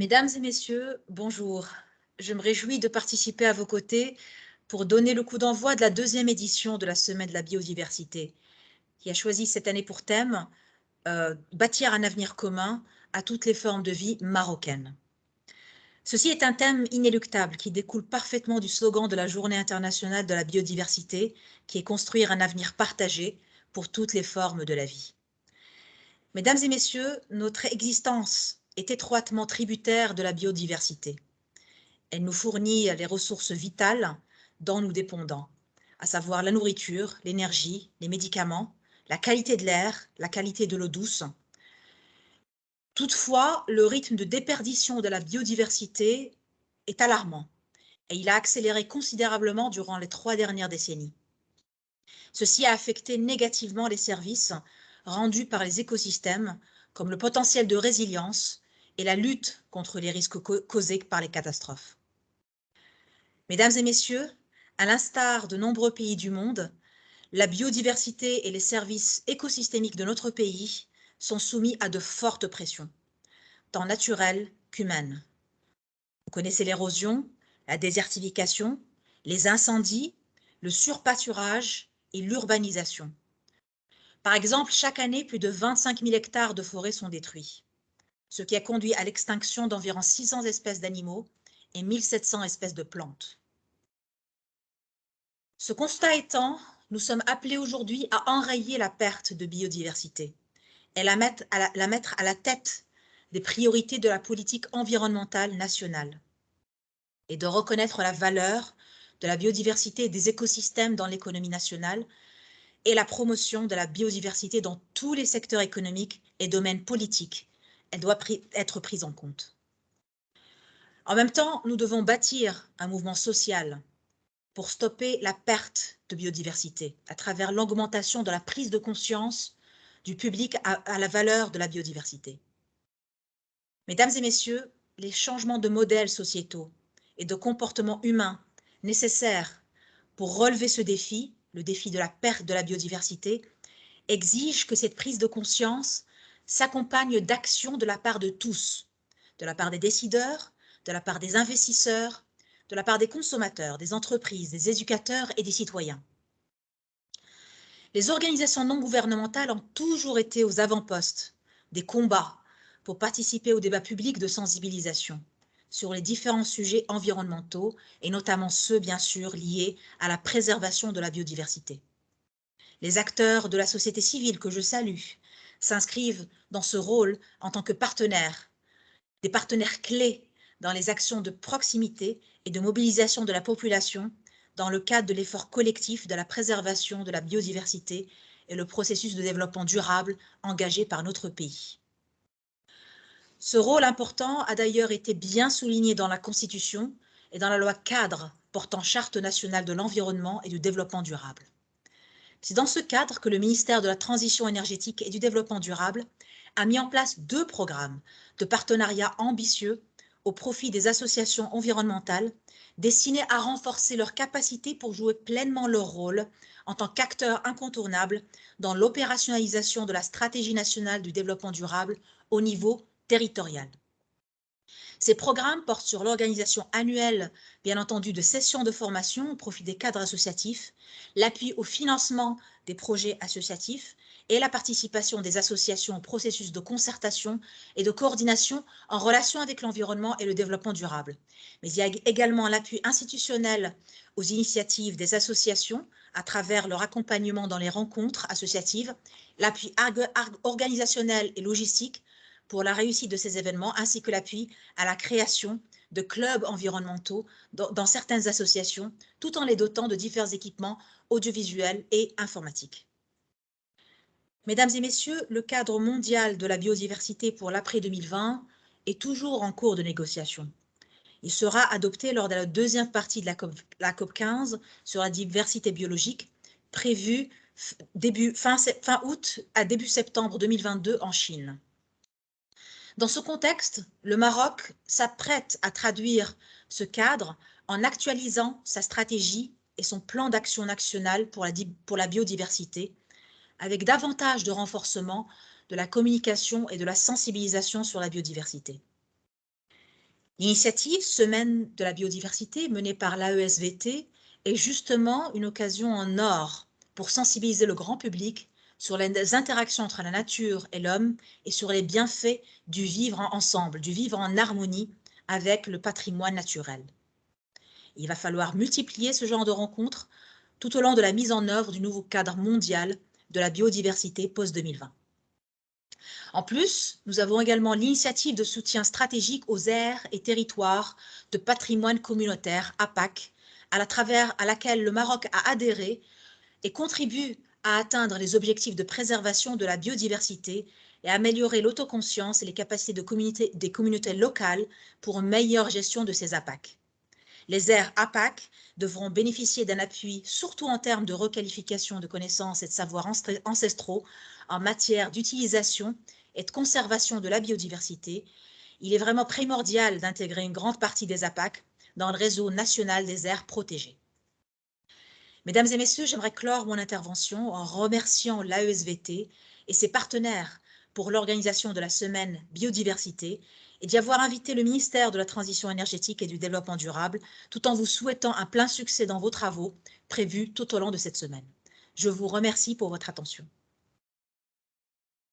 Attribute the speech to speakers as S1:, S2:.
S1: Mesdames et messieurs, bonjour. Je me réjouis de participer à vos côtés pour donner le coup d'envoi de la deuxième édition de la Semaine de la biodiversité, qui a choisi cette année pour thème euh, Bâtir un avenir commun à toutes les formes de vie marocaines. Ceci est un thème inéluctable qui découle parfaitement du slogan de la Journée internationale de la biodiversité, qui est construire un avenir partagé pour toutes les formes de la vie. Mesdames et messieurs, notre existence est étroitement tributaire de la biodiversité. Elle nous fournit les ressources vitales dont nous dépendons, à savoir la nourriture, l'énergie, les médicaments, la qualité de l'air, la qualité de l'eau douce. Toutefois, le rythme de déperdition de la biodiversité est alarmant et il a accéléré considérablement durant les trois dernières décennies. Ceci a affecté négativement les services rendus par les écosystèmes, comme le potentiel de résilience et la lutte contre les risques causés par les catastrophes. Mesdames et messieurs, à l'instar de nombreux pays du monde, la biodiversité et les services écosystémiques de notre pays sont soumis à de fortes pressions, tant naturelles qu'humaines. Vous connaissez l'érosion, la désertification, les incendies, le surpâturage et l'urbanisation. Par exemple, chaque année, plus de 25 000 hectares de forêts sont détruits, ce qui a conduit à l'extinction d'environ 600 espèces d'animaux et 1700 espèces de plantes. Ce constat étant, nous sommes appelés aujourd'hui à enrayer la perte de biodiversité et la mettre, à la, la mettre à la tête des priorités de la politique environnementale nationale et de reconnaître la valeur de la biodiversité et des écosystèmes dans l'économie nationale et la promotion de la biodiversité dans tous les secteurs économiques et domaines politiques. Elle doit être prise en compte. En même temps, nous devons bâtir un mouvement social pour stopper la perte de biodiversité à travers l'augmentation de la prise de conscience du public à, la valeur de la biodiversité. Mesdames et messieurs, les changements de modèles sociétaux et de comportements humains nécessaires pour relever ce défi le défi de la perte de la biodiversité, exige que cette prise de conscience s'accompagne d'actions de la part de tous, de la part des décideurs, de la part des investisseurs, de la part des consommateurs, des entreprises, des éducateurs et des citoyens. Les organisations non gouvernementales ont toujours été aux avant-postes des combats pour participer au débat public de sensibilisation sur les différents sujets environnementaux et notamment ceux, bien sûr, liés à la préservation de la biodiversité. Les acteurs de la société civile que je salue s'inscrivent dans ce rôle en tant que partenaires, des partenaires clés dans les actions de proximité et de mobilisation de la population dans le cadre de l'effort collectif de la préservation de la biodiversité et le processus de développement durable engagé par notre pays. Ce rôle important a d'ailleurs été bien souligné dans la Constitution et dans la loi cadre portant Charte nationale de l'environnement et du développement durable. C'est dans ce cadre que le ministère de la Transition énergétique et du développement durable a mis en place deux programmes de partenariat ambitieux au profit des associations environnementales destinés à renforcer leur capacité pour jouer pleinement leur rôle en tant qu'acteurs incontournables dans l'opérationnalisation de la stratégie nationale du développement durable au niveau territoriale. Ces programmes portent sur l'organisation annuelle, bien entendu, de sessions de formation au profit des cadres associatifs, l'appui au financement des projets associatifs et la participation des associations au processus de concertation et de coordination en relation avec l'environnement et le développement durable. Mais il y a également l'appui institutionnel aux initiatives des associations à travers leur accompagnement dans les rencontres associatives, l'appui organisationnel et logistique pour la réussite de ces événements, ainsi que l'appui à la création de clubs environnementaux dans, certaines associations, tout en les dotant de divers équipements audiovisuels et informatiques. Mesdames et messieurs, le cadre mondial de la biodiversité pour l'après-2020 est toujours en cours de négociation. Il sera adopté lors de la deuxième partie de la COP, la COP 15 sur la diversité biologique, prévue fin août à début septembre 2022 en Chine. Dans ce contexte, le Maroc s'apprête à traduire ce cadre en actualisant sa stratégie et son plan d'action national pour la, biodiversité, avec davantage de renforcement de la communication et de la sensibilisation sur la biodiversité. L'initiative Semaine de la biodiversité menée par l'AESVT est justement une occasion en or pour sensibiliser le grand public sur les interactions entre la nature et l'homme et sur les bienfaits du vivre ensemble, du vivre en harmonie avec le patrimoine naturel. Il va falloir multiplier ce genre de rencontres tout au long de la mise en œuvre du nouveau cadre mondial de la biodiversité post-2020. En plus, nous avons également l'initiative de soutien stratégique aux aires et territoires de patrimoine communautaire, APAC, à, la travers, à laquelle le Maroc a adhéré et contribue à atteindre les objectifs de préservation de la biodiversité et améliorer l'autoconscience et les capacités de des communautés locales pour une meilleure gestion de ces APAC. Les aires APAC devront bénéficier d'un appui, surtout en termes de requalification de connaissances et de savoirs ancestraux en matière d'utilisation et de conservation de la biodiversité. Il est vraiment primordial d'intégrer une grande partie des APAC dans le réseau national des aires protégées. Mesdames et messieurs, j'aimerais clore mon intervention en remerciant l'AESVT et ses partenaires pour l'organisation de la semaine biodiversité et d'y avoir invité le ministère de la Transition énergétique et du Développement durable, tout en vous souhaitant un plein succès dans vos travaux prévus tout au long de cette semaine. Je vous remercie pour votre attention.